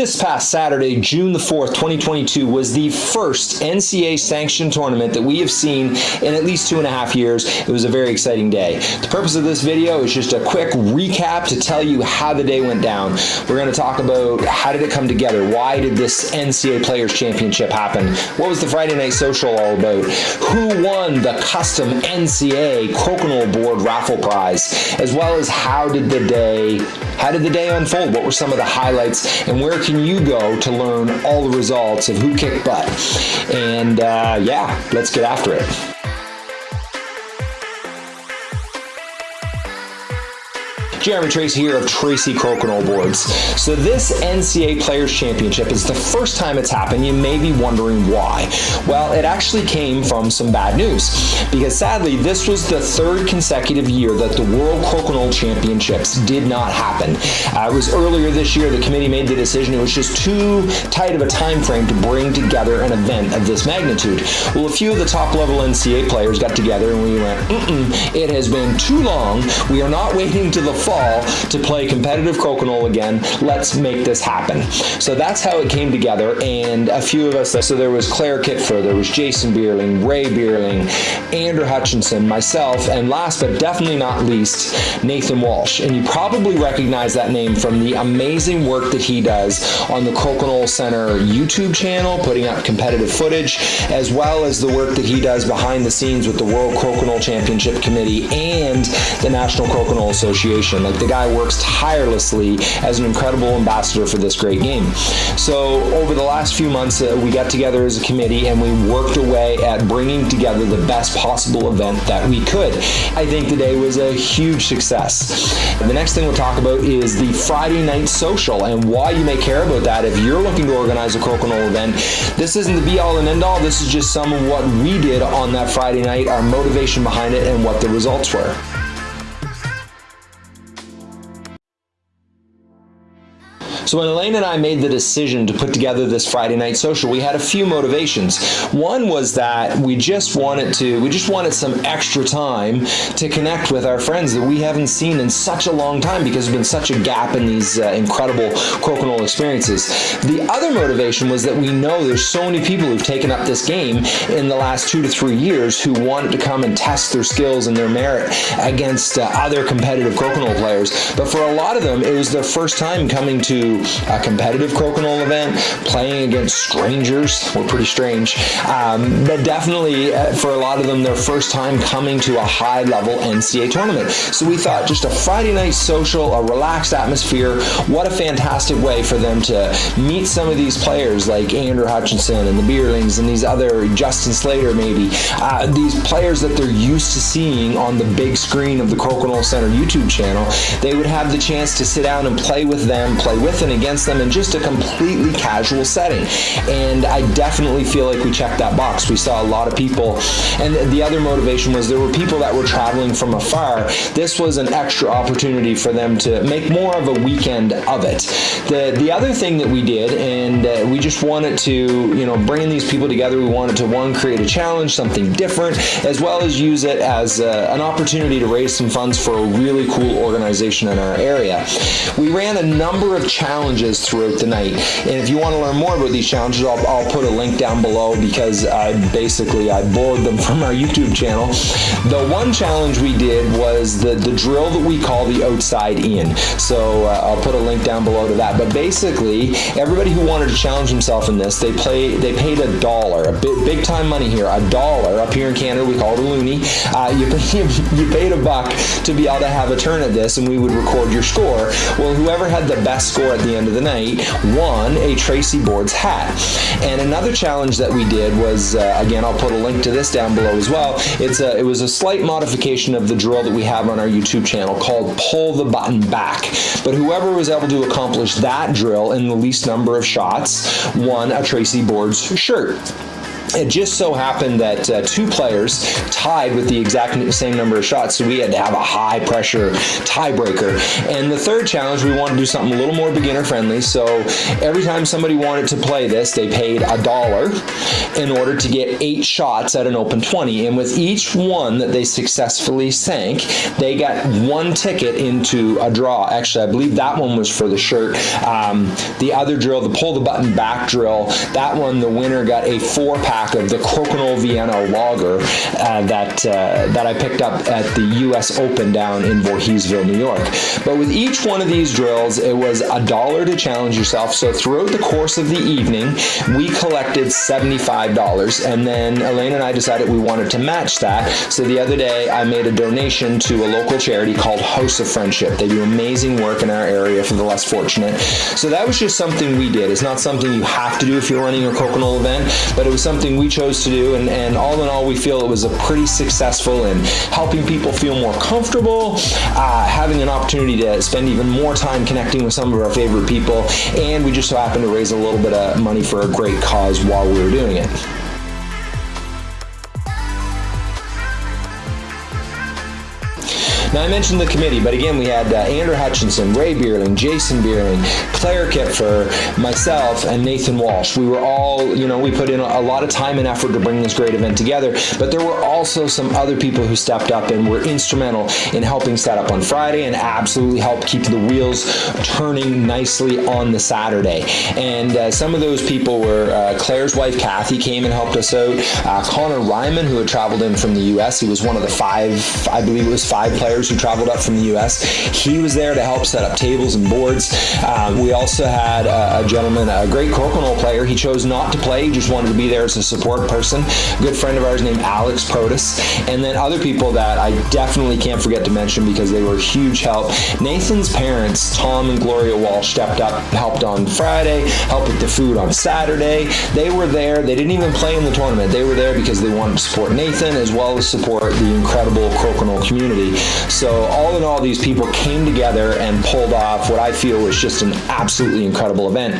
This past Saturday, June the 4th, 2022, was the first NCA sanctioned tournament that we have seen in at least two and a half years. It was a very exciting day. The purpose of this video is just a quick recap to tell you how the day went down. We're going to talk about how did it come together? Why did this NCA Players Championship happen? What was the Friday Night Social all about? Who won the custom NCA Crokinole Board raffle prize? As well as how did the day how did the day unfold? What were some of the highlights? And where can you go to learn all the results of who kicked butt? And uh, yeah, let's get after it. Jeremy Tracy here of Tracy Crokinole Boards. So this NCA Players Championship is the first time it's happened. You may be wondering why. Well, it actually came from some bad news because sadly this was the third consecutive year that the World Crokinole Championships did not happen. Uh, it was earlier this year the committee made the decision it was just too tight of a time frame to bring together an event of this magnitude. Well, a few of the top level NCA players got together and we went, mm -mm, it has been too long. We are not waiting to the fall to play competitive crokinole again. Let's make this happen. So that's how it came together and a few of us, so there was Claire Kipfer, there was Jason Beierling, Ray Beierling, Andrew Hutchinson, myself, and last but definitely not least, Nathan Walsh. And you probably recognize that name from the amazing work that he does on the Crokinole Center YouTube channel, putting up competitive footage, as well as the work that he does behind the scenes with the World Crokinole Championship Committee and the National Crokinole Association. Like the guy works tirelessly as an incredible ambassador for this great game. So over the last few months, uh, we got together as a committee and we worked away at bringing together the best possible event that we could. I think today was a huge success. The next thing we'll talk about is the Friday night social and why you may care about that if you're looking to organize a Crokinole event. This isn't the be all and end all. This is just some of what we did on that Friday night, our motivation behind it, and what the results were. So when Elaine and I made the decision to put together this Friday night social, we had a few motivations. One was that we just wanted to, we just wanted some extra time to connect with our friends that we haven't seen in such a long time because there's been such a gap in these uh, incredible crokinole experiences. The other motivation was that we know there's so many people who've taken up this game in the last two to three years who wanted to come and test their skills and their merit against uh, other competitive crokinole players. But for a lot of them, it was their first time coming to a competitive crokinole event, playing against strangers were pretty strange. Um, but definitely uh, for a lot of them, their first time coming to a high level NCA tournament. So we thought just a Friday night social, a relaxed atmosphere, what a fantastic way for them to meet some of these players like Andrew Hutchinson and the Beierlings and these other, Justin Slater maybe, uh, these players that they're used to seeing on the big screen of the Crokinole Center YouTube channel. They would have the chance to sit down and play with them, play with and against them in just a completely casual setting. And I definitely feel like we checked that box. We saw a lot of people. And the other motivation was there were people that were traveling from afar. This was an extra opportunity for them to make more of a weekend of it. The, the other thing that we did, and uh, we just wanted to, you know, bring these people together, we wanted to, one, create a challenge, something different, as well as use it as uh, an opportunity to raise some funds for a really cool organization in our area. We ran a number of challenges challenges throughout the night. And if you want to learn more about these challenges, I'll, I'll put a link down below because I basically I borrowed them from our YouTube channel. The one challenge we did was the, the drill that we call the outside in. So uh, I'll put a link down below to that. But basically, everybody who wanted to challenge himself in this, they play they paid a dollar, a big, big time money here, a dollar. Up here in Canada, we call it a loonie. Uh, you, you paid a buck to be able to have a turn at this, and we would record your score. Well, whoever had the best score at the the end of the night won a Tracy Boards hat. And another challenge that we did was, uh, again, I'll put a link to this down below as well. It's a, it was a slight modification of the drill that we have on our YouTube channel called Pull the Button Back. But whoever was able to accomplish that drill in the least number of shots won a Tracy Boards shirt. It just so happened that uh, two players tied with the exact same number of shots, so we had to have a high pressure tiebreaker. And the third challenge, we wanted to do something a little more beginner friendly. So every time somebody wanted to play this, they paid a dollar in order to get eight shots at an open 20. And with each one that they successfully sank, they got one ticket into a draw. Actually, I believe that one was for the shirt. Um, the other drill, the pull the button back drill, that one, the winner got a four pack pack of the Crokinole Vienna Lager uh, that uh, that I picked up at the U.S. Open down in Voorheesville, New York. But with each one of these drills, it was a dollar to challenge yourself. So throughout the course of the evening, we collected $75, and then Elaine and I decided we wanted to match that. So the other day, I made a donation to a local charity called House of Friendship. They do amazing work in our area for the less fortunate. So that was just something we did. It's not something you have to do if you're running a Crokinole event, but it was something something we chose to do, and, and all in all, we feel it was a pretty successful in helping people feel more comfortable, uh, having an opportunity to spend even more time connecting with some of our favorite people, and we just so happened to raise a little bit of money for a great cause while we were doing it. Now, I mentioned the committee, but again, we had uh, Andrew Hutchinson, Ray Beierling, Jason Beierling, Claire Kipfer, myself, and Nathan Walsh. We were all, you know, we put in a lot of time and effort to bring this great event together, but there were also some other people who stepped up and were instrumental in helping set up on Friday and absolutely helped keep the wheels turning nicely on the Saturday. And uh, some of those people were uh, Claire's wife, Kathy, came and helped us out. Uh, Connor Ryman, who had traveled in from the U.S., he was one of the five, I believe it was five players players who traveled up from the U.S. He was there to help set up tables and boards. Um, we also had a, a, gentleman, a great crokinole player. He chose not to play. He just wanted to be there as a support person. A good friend of ours named Alex Protus. And then other people that I definitely can't forget to mention because they were huge help. Nathan's parents, Tom and Gloria Walsh, stepped up, helped on Friday, helped with the food on Saturday. They were there. They didn't even play in the tournament. They were there because they wanted to support Nathan as well as support the incredible crokinole community. So all in all, these people came together and pulled off what I feel was just an absolutely incredible event.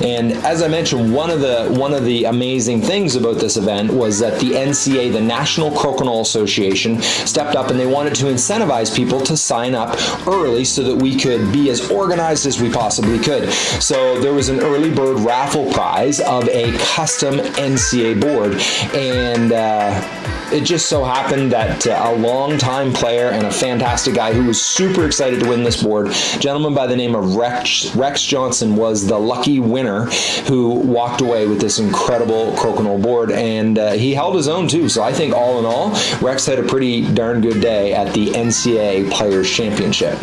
And as I mentioned, one of the one of the amazing things about this event was that the NCA, the National Crokinole Association, stepped up and they wanted to incentivize people to sign up early so that we could be as organized as we possibly could. So there was an early bird raffle prize of a custom NCA board, and uh, it just so happened that uh, a long-time player and a fantastic guy who was super excited to win this board, gentleman by the name of Rex, Rex Johnson, was the lucky winner who walked away with this incredible crokinole board, and uh, he held his own too. So I think all in all, Rex had a pretty darn good day at the NCA Players Championship.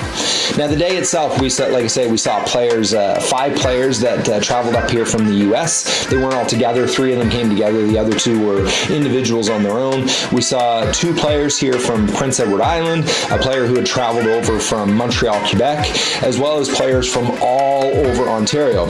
Now the day itself, we saw, like I say, we saw players, uh, five players that uh, traveled up here from the U.S. They weren't all together. Three of them came together. The other two were individuals on their own. We saw two players here from Prince Edward Island, a player who had traveled over from Montreal, Quebec, as well as players from all over Ontario.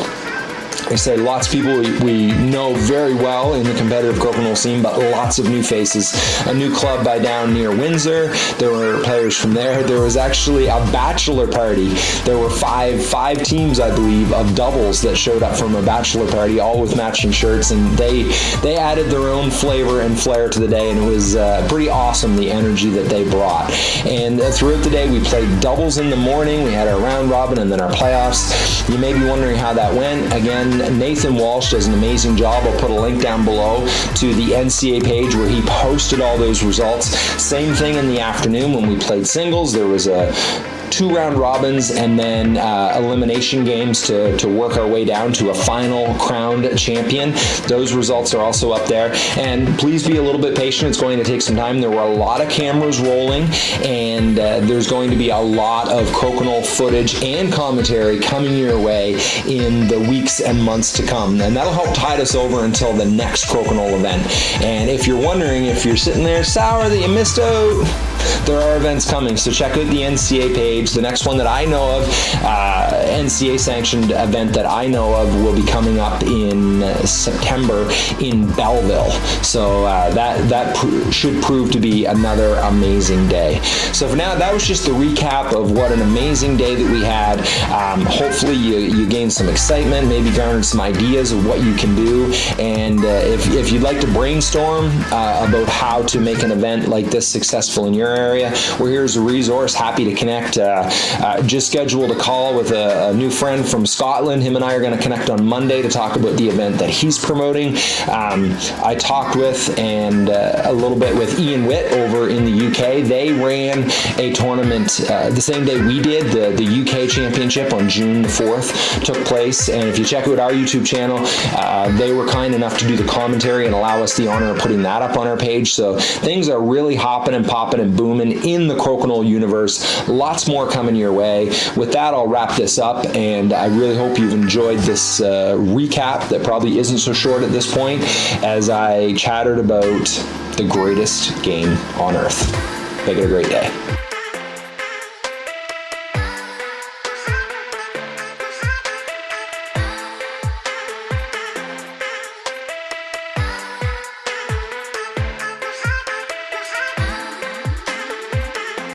I say lots of people we, we, know very well in the competitive crokinole scene, but lots of new faces. A new club by down near Windsor. There were players from there. There was actually a bachelor party. There were five five teams, I believe, of doubles that showed up from a bachelor party, all with matching shirts, and they they added their own flavor and flair to the day, and it was uh, pretty awesome the energy that they brought. And uh, throughout the day, we played doubles in the morning. We had our round robin and then our playoffs. You may be wondering how that went. Again, Nathan Walsh does an amazing job. I'll put a link down below to the NCA page where he posted all those results. Same thing in the afternoon when we played singles. There was a two round robins and then uh, elimination games to, to work our way down to a final crowned champion. Those results are also up there. And please be a little bit patient. It's going to take some time. There were a lot of cameras rolling and uh, there's going to be a lot of crokinole footage and commentary coming your way in the weeks and months to come. And that'll help tide us over until the next crokinole event. And if you're wondering if you're sitting there sour that you missed out, there are events coming. So check out the NCA page page. The next one that I know of, uh, NCA sanctioned event that I know of, will be coming up in uh, September in Belleville. So uh, that that pr- should prove to be another amazing day. So for now, that was just the recap of what an amazing day that we had. Um, hopefully, you, you gained some excitement, maybe garnered some ideas of what you can do. And uh, if, if you'd like to brainstorm uh, about how to make an event like this successful in your area, we're here as a resource. Happy to connect. Uh, uh, just scheduled a call with a, a, new friend from Scotland. Him and I are going to connect on Monday to talk about the event that he's promoting. Um, I talked with and uh, a little bit with Ian Witt over in the UK. They ran a tournament the same day we did. The, the UK Championship on June the 4th took place. And if you check out our YouTube channel, uh, they were kind enough to do the commentary and allow us the honor of putting that up on our page. So things are really hopping and popping and booming in the Crokinole universe. Lots more coming your way. With that, I'll wrap this up, and I really hope you've enjoyed this uh, recap that probably isn't so short at this point as I chattered about the greatest game on earth. Make it a great day.